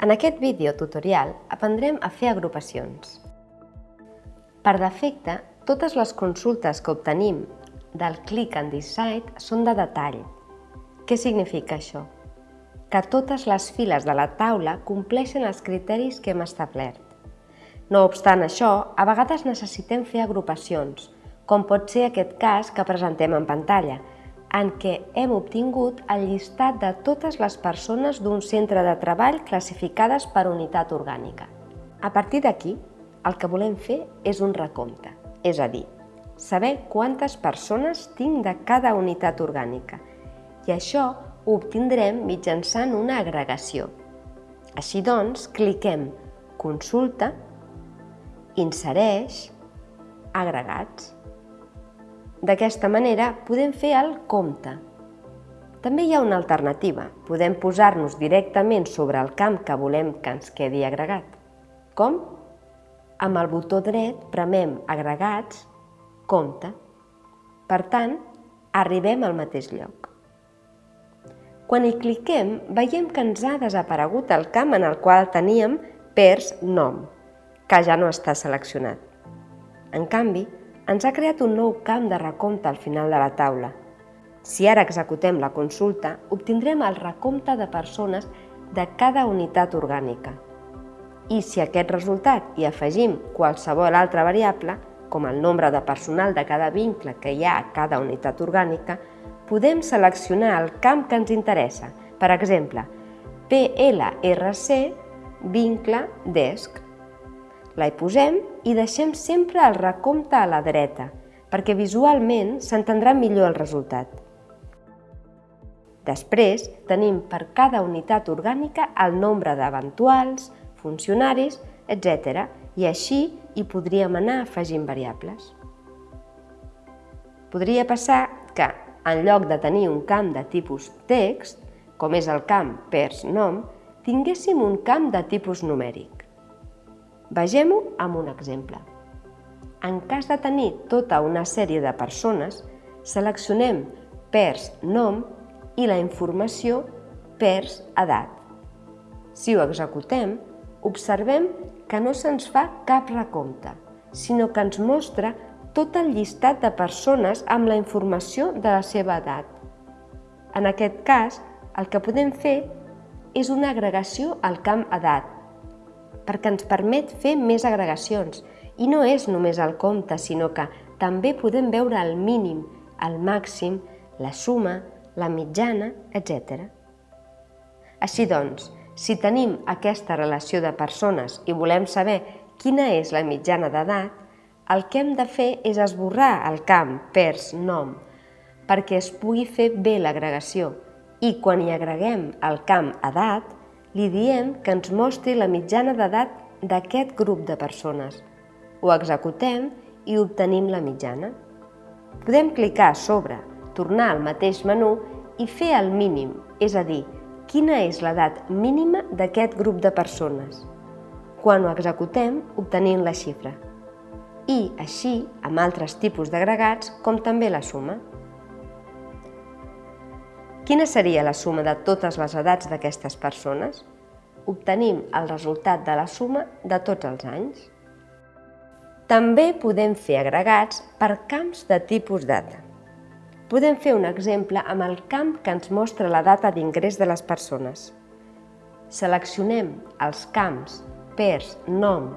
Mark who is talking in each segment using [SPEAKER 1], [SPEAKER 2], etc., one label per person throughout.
[SPEAKER 1] En aquest vídeo tutorial aprendrem a fer agrupacions. Per defecte, totes les consultes que obtenim del Click and Decide són de detall. Què significa això? Que totes les files de la taula compleixen els criteris que hem establert. No obstant això, a vegades necessitem fer agrupacions, com pot ser aquest cas que presentem en pantalla, en què hem obtingut el llistat de totes les persones d'un centre de treball classificades per unitat orgànica. A partir d'aquí, el que volem fer és un recompte, és a dir, saber quantes persones tinc de cada unitat orgànica. I això ho obtindrem mitjançant una agregació. Així doncs, cliquem Consulta, Insereix, Agregats. D'aquesta manera podem fer el compte. També hi ha una alternativa. Podem posar-nos directament sobre el camp que volem que ens quedi agregat. Com? Amb el botó dret premem Agregats, Compte. Per tant, arribem al mateix lloc. Quan hi cliquem, veiem que ens ha desaparegut el camp en el qual teníem pers nom, que ja no està seleccionat. En canvi, ens ha creat un nou camp de recompte al final de la taula. Si ara executem la consulta, obtindrem el recompte de persones de cada unitat orgànica. I si a aquest resultat hi afegim qualsevol altra variable, com el nombre de personal de cada vincle que hi ha a cada unitat orgànica, podem seleccionar el camp que ens interessa, per exemple, PLRC vincle DESC. La hi posem i deixem sempre el recompte a la dreta, perquè visualment s'entendrà millor el resultat. Després tenim per cada unitat orgànica el nombre d'eventuals, funcionaris, etc. i així hi podríem anar afegint variables. Podria passar que, en lloc de tenir un camp de tipus text, com és el camp pers nom, tinguéssim un camp de tipus numèric. Vegem-ho amb un exemple. En cas de tenir tota una sèrie de persones, seleccionem pers nom i la informació pers edat. Si ho executem, observem que no se'ns fa cap recompte, sinó que ens mostra tot el llistat de persones amb la informació de la seva edat. En aquest cas, el que podem fer és una agregació al camp edat, perquè ens permet fer més agregacions. I no és només el compte, sinó que també podem veure el mínim, el màxim, la suma, la mitjana, etc. Així doncs, si tenim aquesta relació de persones i volem saber quina és la mitjana d'edat, el que hem de fer és esborrar el camp pers nom perquè es pugui fer bé l'agregació i quan hi agreguem el camp edat, li diem que ens mostri la mitjana d'edat d'aquest grup de persones. Ho executem i obtenim la mitjana. Podem clicar sobre, tornar al mateix menú i fer el mínim, és a dir, quina és l'edat mínima d'aquest grup de persones. Quan ho executem, obtenim la xifra. I, així, amb altres tipus d'agregats, com també la suma. Quina seria la suma de totes les edats d'aquestes persones? Obtenim el resultat de la suma de tots els anys. També podem fer agregats per camps de tipus data. Podem fer un exemple amb el camp que ens mostra la data d'ingrés de les persones. Seleccionem els camps pers nom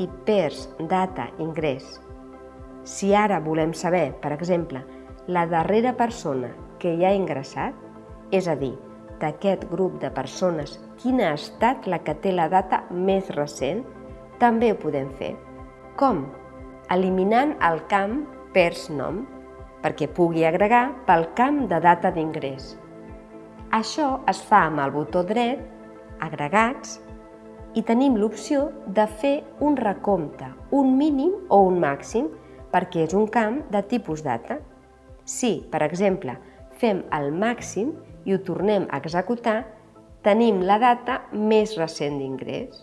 [SPEAKER 1] i pers data ingrés. Si ara volem saber, per exemple, la darrera persona que hi ha ingressat, és a dir, d'aquest grup de persones quina ha estat la que té la data més recent, també ho podem fer. Com? Eliminant el camp pers nom, perquè pugui agregar pel camp de data d'ingrés. Això es fa amb el botó dret, agregats, i tenim l'opció de fer un recompte, un mínim o un màxim, perquè és un camp de tipus data. Si, per exemple, fem el màxim i ho tornem a executar, tenim la data més recent d'ingrés.